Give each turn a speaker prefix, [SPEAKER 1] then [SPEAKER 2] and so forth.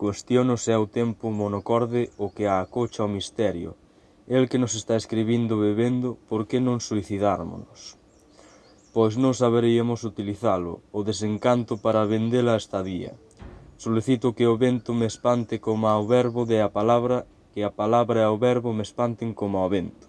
[SPEAKER 1] Cuestiono se é o tempo monocorde o que a acocha ao misterio. El que nos está escribindo bebendo, por que non suicidármonos? Pois non saberíamos utilizalo, o desencanto para vendela a estadía. Solicito que o vento me espante como ao verbo de a palabra, que a palabra e o verbo me espanten como ao vento.